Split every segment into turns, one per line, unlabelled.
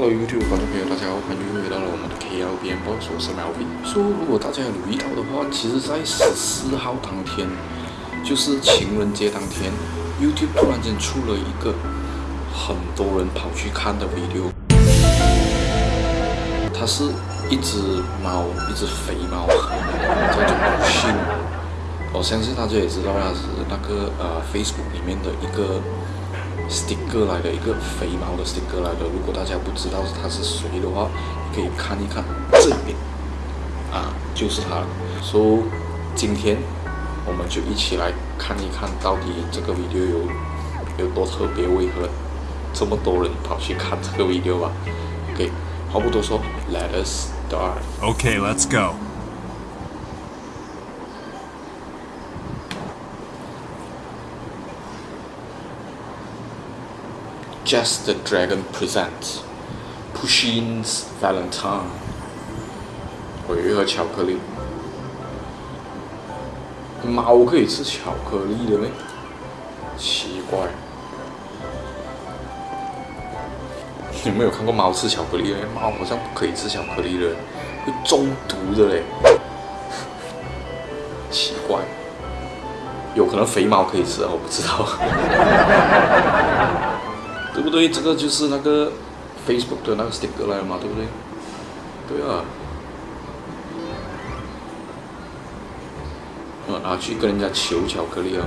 Hello YouTube 观众朋友，大家好，欢迎回到了我们的 KLBM Box，我是 Melvin。说如果大家有留意到的话，其实在十四号当天，就是情人节当天，YouTube 突然间出了一个很多人跑去看的 video。它是一只猫，一只肥猫，叫做不幸。我相信大家也知道，它是那个呃 Facebook 里面的一个。Sticker 来的一个肥猫的 sticker 来的，如果大家不知道它是谁的话，可以看一看这边，啊，就是它。所以今天我们就一起来看一看到底这个 video 有有多特别，为何这么多人跑去看这个 video 吧。OK，话不多说，Let us start。
OK，let's go。
Just the Dragon presents Pushkin's Valentine。回一盒巧克力。猫可以吃巧克力的咩？奇怪。有没有看过猫吃巧克力的？猫好像不可以吃巧克力的，会中毒的嘞。奇怪。有可能肥猫可以吃，我不知道。对不对？这个就是那个 Facebook 的那个 sticker 来了嘛，对不对？对啊。嗯，拿去跟人家求巧克力啊。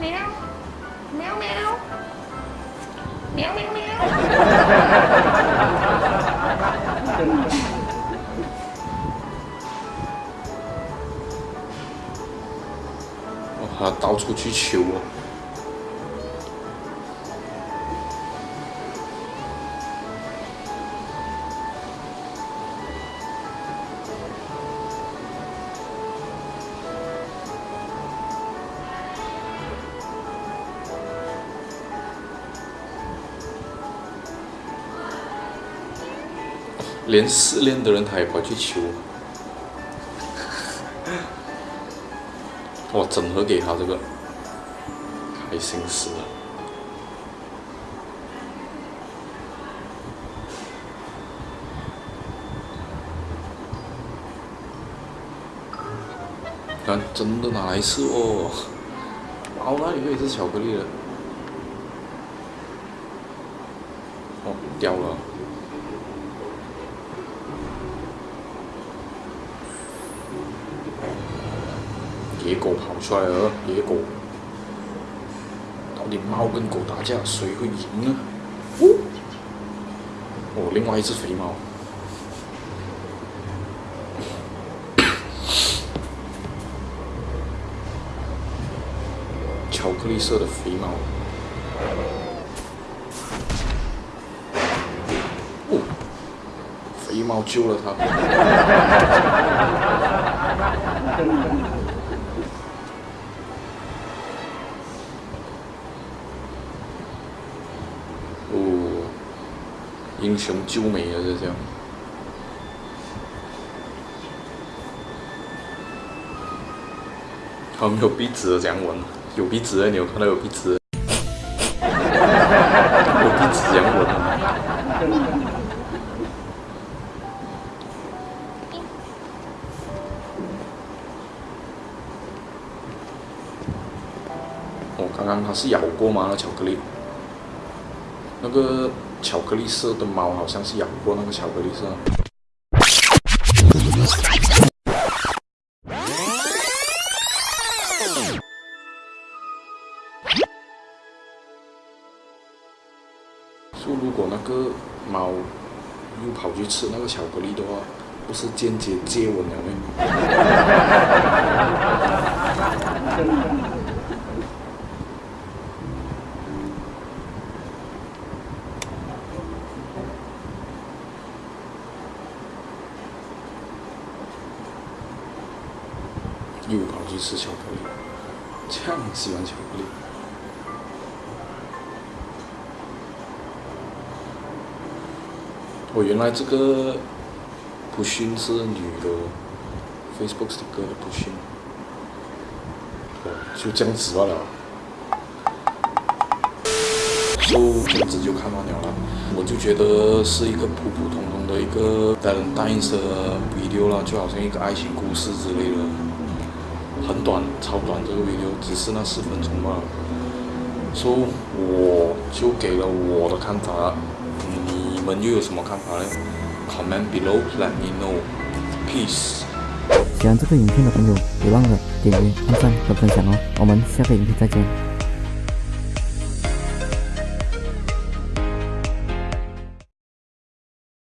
喵喵喵喵喵喵。他到处去求哦。连失恋的人他也跑去求，哇！整盒给他这个，开心死了。看，真的拿来吃哦！哦，那里可以吃巧克力了。哦，掉了。野狗跑出来了，野狗，到底猫跟狗打架谁会赢呢？哦，另外一只肥猫，巧克力色的肥猫，哦，肥猫救了它。英雄救美了，就这样。他没有鼻子的这样闻，有鼻子的你有看到有鼻子？有鼻子这样闻。我刚刚他是咬过吗？那巧克力？那个。巧克力色的猫好像是咬过那个巧克力色。说如果那个猫又跑去吃那个巧克力的话，不是间接接吻了吗？又跑去吃巧克力，这样喜欢巧克力。我原来这个不逊是女的，Facebook 的歌不逊，就这样子罢了。就这样子就看完了啦。我就觉得是一个普普通通的一个单人单色 video 啦，就好像一个爱情故事之类的，很短，超短这个 video，只是那十分钟吧。so 我就给了我的看法，你们又有什么看法呢？Comment below, let me know. Peace.
喜欢这个影片的朋友，别忘了点击、点赞和分享哦。我们下个影片再见。